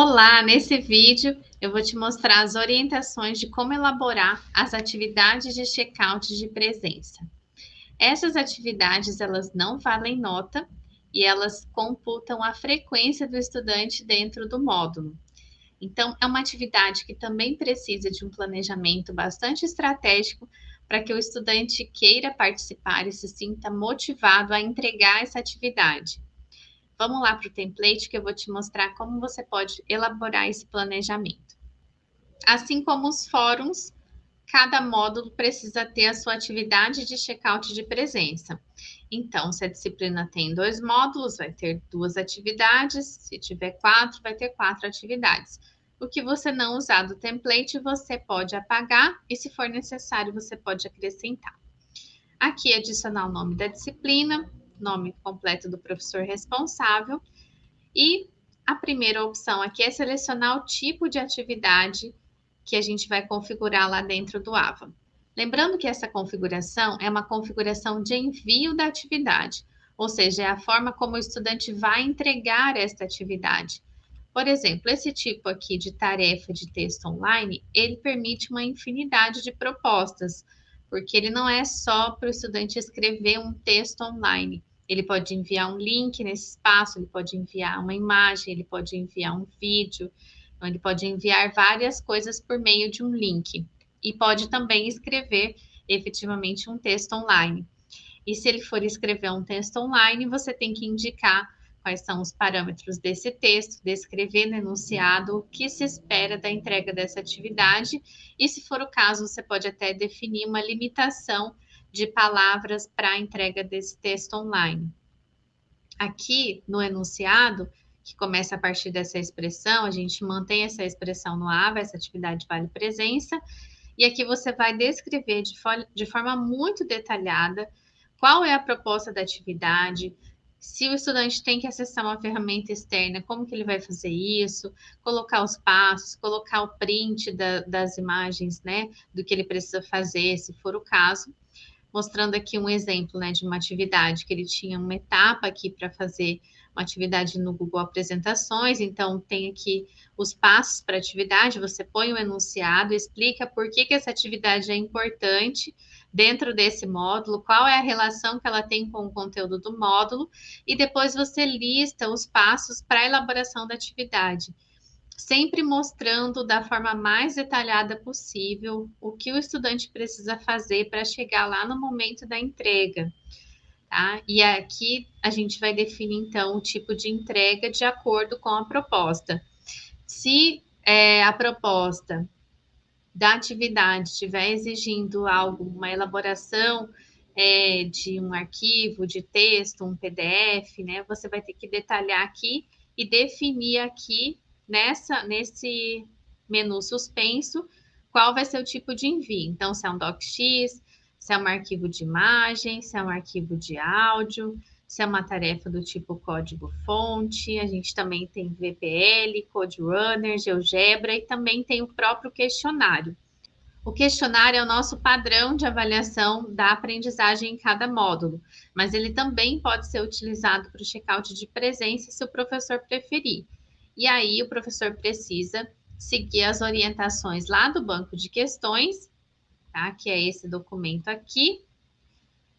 Olá, nesse vídeo eu vou te mostrar as orientações de como elaborar as atividades de check-out de presença. Essas atividades, elas não valem nota e elas computam a frequência do estudante dentro do módulo. Então, é uma atividade que também precisa de um planejamento bastante estratégico para que o estudante queira participar e se sinta motivado a entregar essa atividade. Vamos lá para o template que eu vou te mostrar como você pode elaborar esse planejamento. Assim como os fóruns, cada módulo precisa ter a sua atividade de checkout de presença. Então, se a disciplina tem dois módulos, vai ter duas atividades. Se tiver quatro, vai ter quatro atividades. O que você não usar do template, você pode apagar e, se for necessário, você pode acrescentar. Aqui, adicionar o nome da disciplina, nome completo do professor responsável. E a primeira opção aqui é selecionar o tipo de atividade que a gente vai configurar lá dentro do AVA. Lembrando que essa configuração é uma configuração de envio da atividade, ou seja, é a forma como o estudante vai entregar esta atividade. Por exemplo, esse tipo aqui de tarefa de texto online, ele permite uma infinidade de propostas, porque ele não é só para o estudante escrever um texto online, ele pode enviar um link nesse espaço, ele pode enviar uma imagem, ele pode enviar um vídeo, então ele pode enviar várias coisas por meio de um link. E pode também escrever efetivamente um texto online. E se ele for escrever um texto online, você tem que indicar quais são os parâmetros desse texto, descrever no enunciado o que se espera da entrega dessa atividade, e se for o caso, você pode até definir uma limitação de palavras para a entrega desse texto online. Aqui no enunciado, que começa a partir dessa expressão, a gente mantém essa expressão no AVA, essa atividade vale presença, e aqui você vai descrever de, de forma muito detalhada qual é a proposta da atividade, se o estudante tem que acessar uma ferramenta externa, como que ele vai fazer isso, colocar os passos, colocar o print da, das imagens, né, do que ele precisa fazer, se for o caso mostrando aqui um exemplo né, de uma atividade, que ele tinha uma etapa aqui para fazer uma atividade no Google Apresentações, então tem aqui os passos para atividade, você põe o enunciado, explica por que, que essa atividade é importante dentro desse módulo, qual é a relação que ela tem com o conteúdo do módulo, e depois você lista os passos para a elaboração da atividade sempre mostrando da forma mais detalhada possível o que o estudante precisa fazer para chegar lá no momento da entrega. Tá? E aqui a gente vai definir então o tipo de entrega de acordo com a proposta. Se é, a proposta da atividade estiver exigindo algo, uma elaboração é, de um arquivo, de texto, um PDF, né? Você vai ter que detalhar aqui e definir aqui nessa nesse menu suspenso qual vai ser o tipo de envio. Então, se é um docx, se é um arquivo de imagem, se é um arquivo de áudio, se é uma tarefa do tipo código-fonte, a gente também tem VPL, CodeRunner, GeoGebra e também tem o próprio questionário. O questionário é o nosso padrão de avaliação da aprendizagem em cada módulo, mas ele também pode ser utilizado para o checkout de presença se o professor preferir. E aí o professor precisa seguir as orientações lá do banco de questões, tá? Que é esse documento aqui.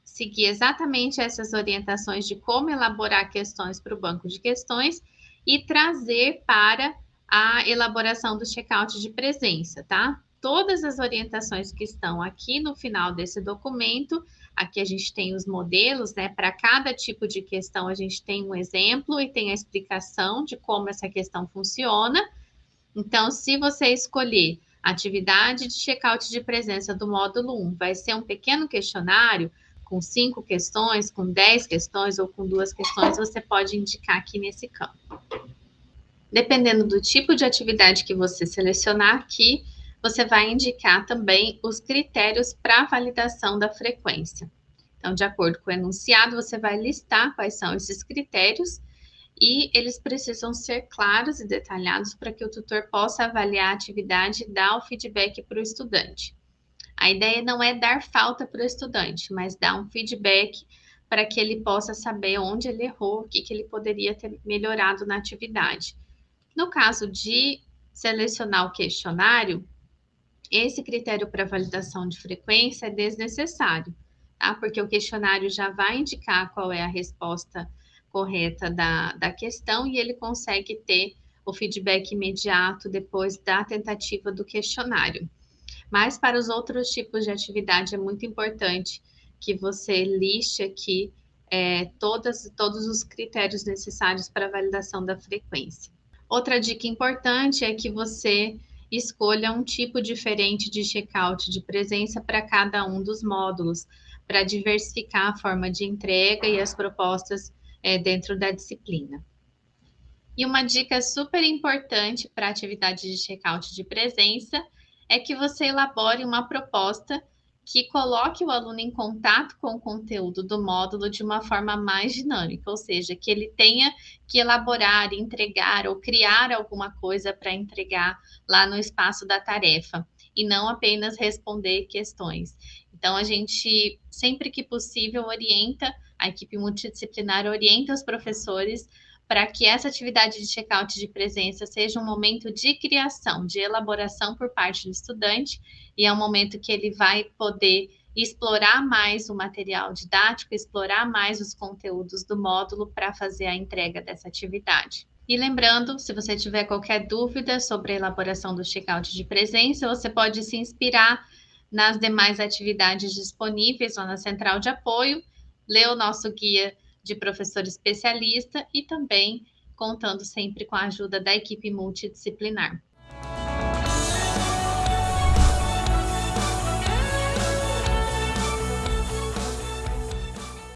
Seguir exatamente essas orientações de como elaborar questões para o banco de questões e trazer para a elaboração do checkout de presença, tá? Todas as orientações que estão aqui no final desse documento Aqui a gente tem os modelos, né? Para cada tipo de questão, a gente tem um exemplo e tem a explicação de como essa questão funciona. Então, se você escolher atividade de checkout de presença do módulo 1, vai ser um pequeno questionário com cinco questões, com dez questões ou com duas questões, você pode indicar aqui nesse campo. Dependendo do tipo de atividade que você selecionar aqui, você vai indicar também os critérios para validação da frequência. Então, de acordo com o enunciado, você vai listar quais são esses critérios e eles precisam ser claros e detalhados para que o tutor possa avaliar a atividade e dar o feedback para o estudante. A ideia não é dar falta para o estudante, mas dar um feedback para que ele possa saber onde ele errou, o que, que ele poderia ter melhorado na atividade. No caso de selecionar o questionário, esse critério para validação de frequência é desnecessário, tá? Porque o questionário já vai indicar qual é a resposta correta da, da questão e ele consegue ter o feedback imediato depois da tentativa do questionário. Mas para os outros tipos de atividade é muito importante que você liste aqui é, todas, todos os critérios necessários para a validação da frequência. Outra dica importante é que você escolha um tipo diferente de checkout de presença para cada um dos módulos, para diversificar a forma de entrega e as propostas é, dentro da disciplina. E uma dica super importante para a atividade de checkout de presença é que você elabore uma proposta que coloque o aluno em contato com o conteúdo do módulo de uma forma mais dinâmica, ou seja, que ele tenha que elaborar, entregar ou criar alguma coisa para entregar lá no espaço da tarefa e não apenas responder questões. Então, a gente, sempre que possível, orienta, a equipe multidisciplinar orienta os professores para que essa atividade de check-out de presença seja um momento de criação, de elaboração por parte do estudante, e é um momento que ele vai poder explorar mais o material didático, explorar mais os conteúdos do módulo para fazer a entrega dessa atividade. E lembrando, se você tiver qualquer dúvida sobre a elaboração do check-out de presença, você pode se inspirar nas demais atividades disponíveis lá na central de apoio, ler o nosso guia de professor especialista e também contando sempre com a ajuda da equipe multidisciplinar.